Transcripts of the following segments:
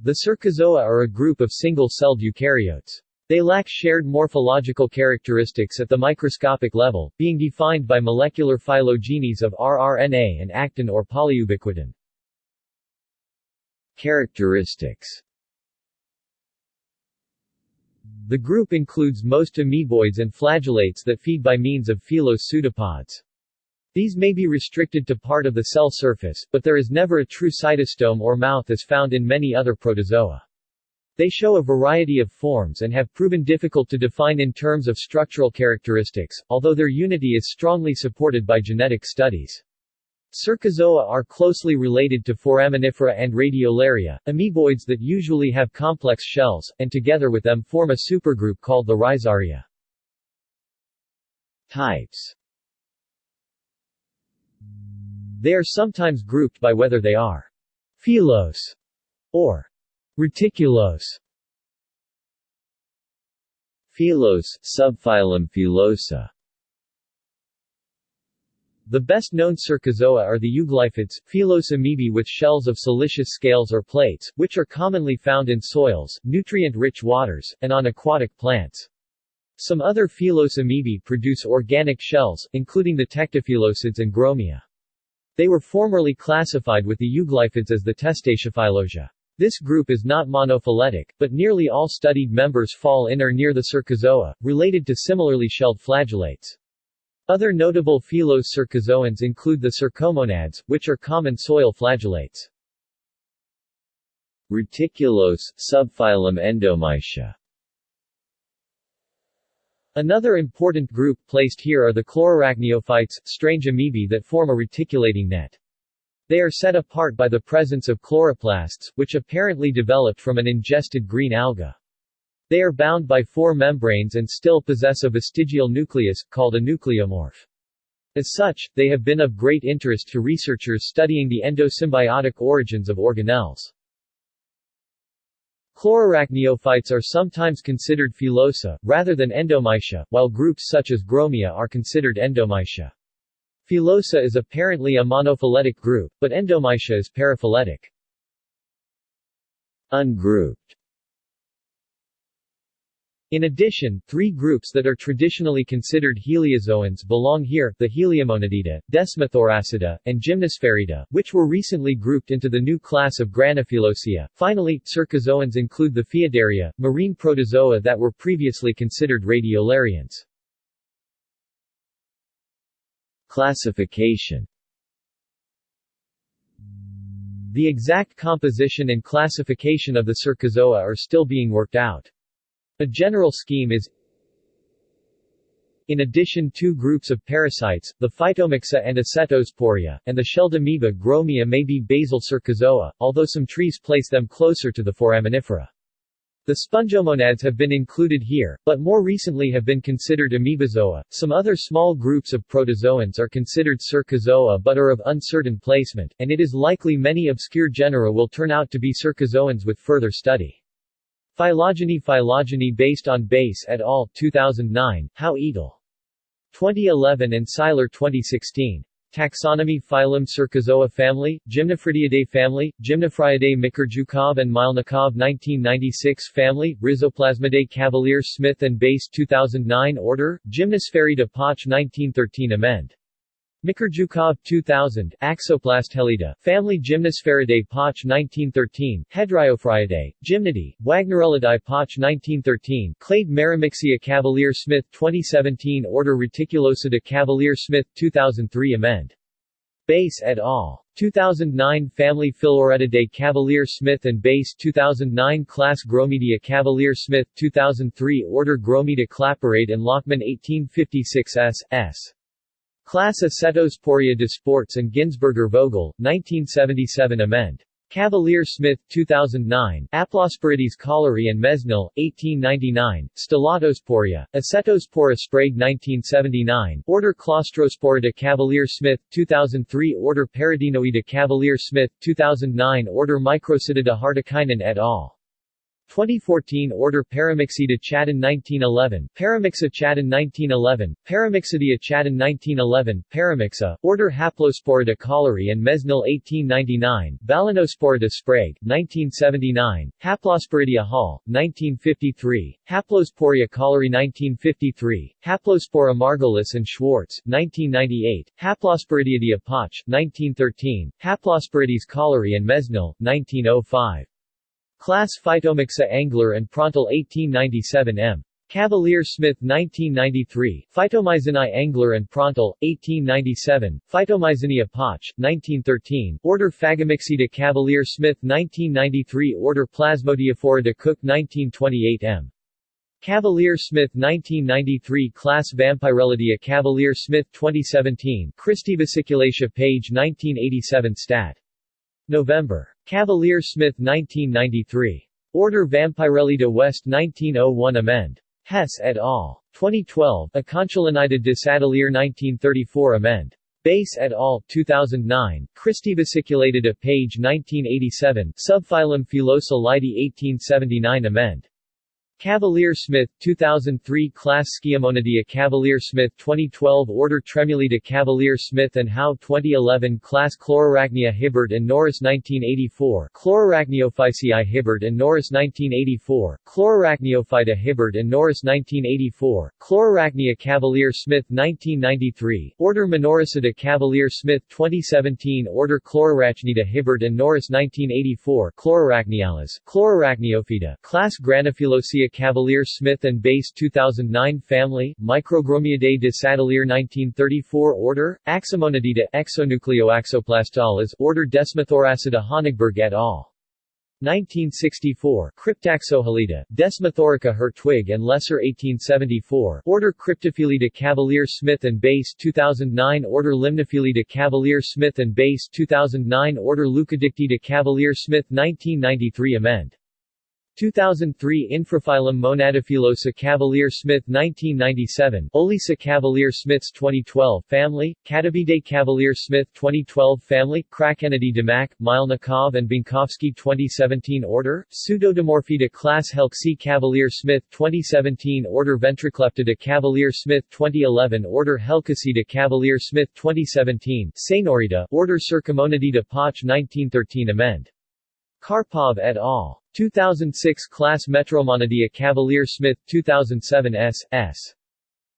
The Cercozoa are a group of single-celled eukaryotes. They lack shared morphological characteristics at the microscopic level, being defined by molecular phylogenies of rRNA and actin or polyubiquitin. Characteristics The group includes most amoeboids and flagellates that feed by means of filose pseudopods. These may be restricted to part of the cell surface, but there is never a true cytostome or mouth as found in many other protozoa. They show a variety of forms and have proven difficult to define in terms of structural characteristics, although their unity is strongly supported by genetic studies. Cercozoa are closely related to Foraminifera and Radiolaria, amoeboids that usually have complex shells, and together with them form a supergroup called the Rhizaria. Types They are sometimes grouped by whether they are filose or Reticulose Filose, subphylum Filosa The best-known cercozoa are the euglyphids, filose amoebae with shells of siliceous scales or plates, which are commonly found in soils, nutrient-rich waters, and on aquatic plants. Some other filose amoebae produce organic shells, including the tectofilosids and gromia. They were formerly classified with the euglyphids as the Testacea this group is not monophyletic, but nearly all studied members fall in or near the cercozoa, related to similarly shelled flagellates. Other notable filose cercozoans include the cercomonads, which are common soil flagellates. Reticulose, subphylum Endomycia Another important group placed here are the chlorarachniophytes, strange amoebae that form a reticulating net. They are set apart by the presence of chloroplasts, which apparently developed from an ingested green alga. They are bound by four membranes and still possess a vestigial nucleus, called a nucleomorph. As such, they have been of great interest to researchers studying the endosymbiotic origins of organelles. Chlorarachniophytes are sometimes considered filosa, rather than endomycia, while groups such as gromia are considered endomycia. Filosa is apparently a monophyletic group, but Endomycia is paraphyletic. Ungrouped in addition, three groups that are traditionally considered heliozoans belong here, the Heliomonadida, Desmothoracida, and Gymnospheridia, which were recently grouped into the new class of Granofilosea. Finally, cercozoans include the Phaeodaria, marine protozoa that were previously considered radiolarians. Classification The exact composition and classification of the cercozoa are still being worked out. A general scheme is in addition two groups of parasites, the Phytomyxa and Acetosporea, and the shelled amoeba Gromia may be basal cercozoa, although some trees place them closer to the foraminifera. The spongomonads have been included here, but more recently have been considered amoebozoa. Some other small groups of protozoans are considered cercozoa but are of uncertain placement, and it is likely many obscure genera will turn out to be cercozoans with further study. Phylogeny Phylogeny based on Bass et al. 2009, Howe et 2011 and Seiler 2016. Taxonomy Phylum Cercozoa family, Gymnophridiidae family, Gymnophriidae Mikharjukov and Mylnikov 1996 family, Rhizoplasmidae Cavalier Smith and Bass 2009 Order, Gymnospheridae Poch 1913 Amend. Mikharjukov 2000, Axoplastelida, Family Gymnospheridae Poch 1913, Hedriophriidae, Gymnody, Wagnerellidae Poch 1913, Clade Marimyxia Cavalier Smith 2017 Order Reticulosidae Cavalier Smith 2003 Amend. Bass et al. 2009 Family Philoretidae Cavalier Smith and Bass 2009 Class Gromedia Cavalier Smith 2003 Order Gromida Claparède and Lachmann 1856 S. S. Class de Disports and Ginsberger Vogel, 1977 Amend. Cavalier Smith, 2009, Aplosporides Caullery and Mesnil, 1899, Stellatosporea, Acetospora Sprague 1979, Order Claustrosporida Cavalier Smith, 2003 Order Paradinoida Cavalier Smith, 2009 Order Microcidida Hartikainen et al. 2014 Order Paramyxida Chatton 1911, Paramyxa Chatton 1911, Paramyxidia Chatton 1911, Paramyxa, Order Haplosporida Caullery and Mesnil 1899, Balanosporida Sprague, 1979, Haplosporidia Hall, 1953, Haplosporia Caullery 1953, Haplospora Margolis and Schwartz, 1998, Haplosporidia Poch, 1913, Haplosporides Caullery and Mesnil, 1905. Class Phytomyxa Engler and Prantl 1897 M. Cavalier Smith 1993, Phytomyzinae Engler and Prantl, 1897, Phytomyzinia Poch, 1913, Order Phagomyxida Cavalier Smith 1993 Order Plasmodiophora de Cook 1928 M. Cavalier Smith 1993 Class Vampyrellidia Cavalier Smith 2017 Christie Vesiculatia page 1987 Stat. November. Cavalier Smith 1993. Order Vampyrellida West 1901 Amend. Hess et al. 2012, Aconcholinida de Saedeleer 1934 Amend. Base et al. 2009, Christie Vesiculatida page 1987, Subphylum Filosa Leidy 1879 Amend. Cavalier Smith 2003 Class Sciamonidia Cavalier Smith 2012 Order Tremulida Cavalier Smith and Howe 2011 Class Chlorarachnia Hibberd and Norris 1984 Chlorarachniophyceae Hibberd and Norris 1984 Chlorarachniophyta Hibberd and Norris 1984 Chlorarachnia Cavalier Smith 1993 Order Minoricida Cavalier Smith 2017 Order Chlorarachnida Hibberd and Norris 1984 Chlorarachnialis Chlorarachniophyta Class Cavalier Smith and Base 2009 Family, Microgromiidae de Saedeleer 1934 Order, Axomonidida Exonucleoaxoplastalas Order Desmothoracida Honigberg et al. 1964 Cryptaxohalida, Desmothorica Hertwig and Lesser 1874 Order Cryptofilida Cavalier Smith and Base 2009 Order Limnofilida Cavalier Smith and Base 2009 Order Leucodictida Cavalier Smith 1993 Amend 2003 Infraphylum Monadofilosa Cavalier Smith 1997 Olisa Cavalier Smiths 2012 Family, Catavidae Cavalier Smith 2012 Family, Krakenidae Demak, Milnikov and Binkowski 2017 Order, Pseudodimorphida Class Helxi Cavalier Smith 2017 Order Ventricleptida Cavalier Smith 2011 Order Helkacida Cavalier Smith 2017 Sanorida Order Circamonidida Poch 1913 Amend. Karpov et al. 2006 Class Metromonidea Cavalier Smith 2007 S. S.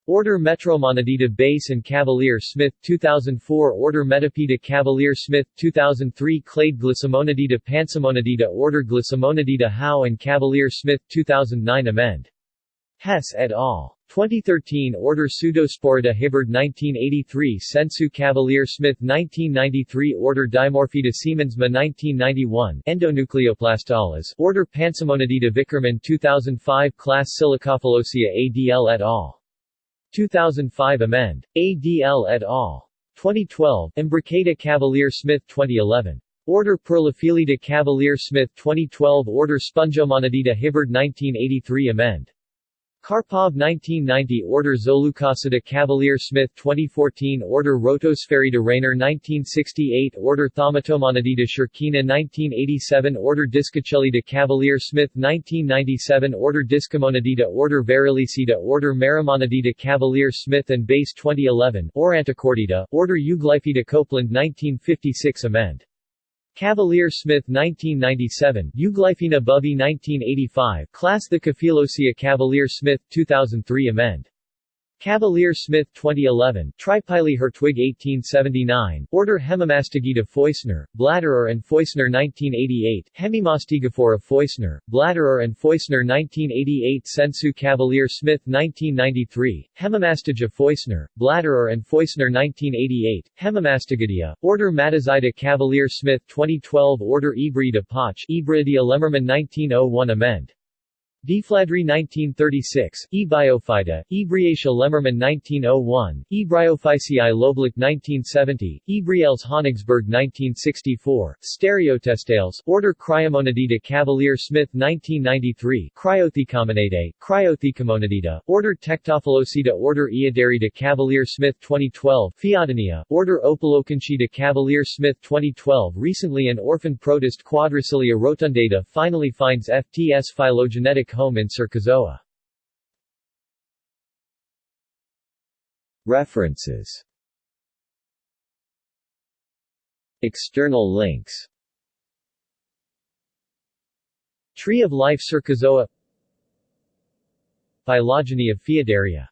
Order Metromonidida Base and Cavalier Smith 2004 Order Metapeda Cavalier Smith 2003 Clade Glycomonidida Pansamonidida Order Glycomonidida Howe and Cavalier Smith 2009 Amend. Hess et al. 2013 Order Pseudosporida Hibberd 1983 Sensu Cavalier Smith 1993 Order Dimorphida Siemensma 1991 Endonucleoplastalas Order Pansamonidida Vickerman 2005 Class Silicofilosea ADL et al. 2005 Amend. ADL et al. 2012 Imbricata Cavalier Smith 2011 Order Perlofilida Cavalier Smith 2012 Order Spongomonidida Hibberd 1983 Amend. Karpov 1990 Order Zolucosida Cavalier Smith 2014 Order Rotosphaerida Rainer 1968 Order Thaumatomonidae Shirkina 1987 Order Discocellida Cavalier Smith 1997 Order Discomonidida Order Varilicida Order Marimonidida Cavalier Smith and Base 2011 Orantocordida Order Euglyphida Copeland 1956 Amend Cavalier Smith 1997, Euglyphina Bovee 1985, Class Thecofilosea Cavalier Smith 2003 Amend. Cavalier Smith 2011, Tripili Hertwig 1879, Order Hemimastigida Foissner, Blatterer and Foissner 1988, Hemimastigophora Foissner, Blatterer and Foissner 1988 Sensu Cavalier Smith 1993, Hemimastiga Foissner, Blatterer and Foissner 1988, Hemimastigidia, Order Matazida Cavalier Smith 2012 Order Ebrida Poch Ebridia Lemmermann 1901 Amend. Deflandre 1936, E. Biophyta, E. Briatia Lemmermann 1901, E. Bryophyceae Loeblich 1970, E. Brielles Honigsberg 1964, Stereotestales, Order Cryomonadida Cavalier Smith 1993, Cryothecomonadae, Cryothecomonadida, Order Tectofilosida Order Eodarida Cavalier Smith 2012, Pheodonia, Order Opaloconchida Cavalier Smith 2012 Recently an orphan protist Quadricilia rotundata finally finds FTS phylogenetic home in Cercozoa. References. External links. Tree of Life Cercozoa Phylogeny of Phaeodaria